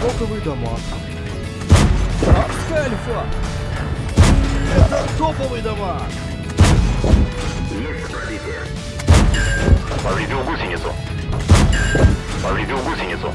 Топовый дамаг. Альфа! Это топовые дома. Есть пробитие. Повредил гусеницу. Повредил гусеницу.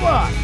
Come on!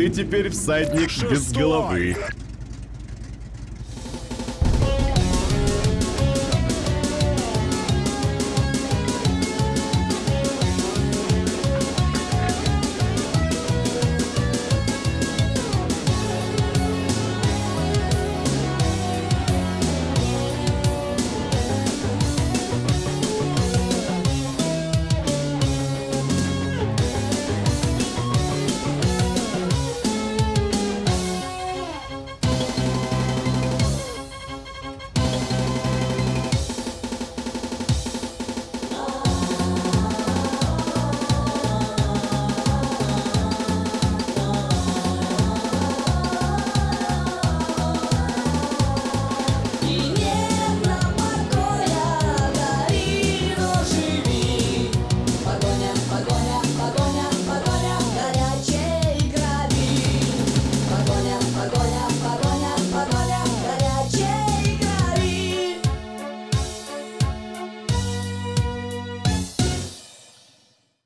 Ты теперь всадник без Шестой. головы.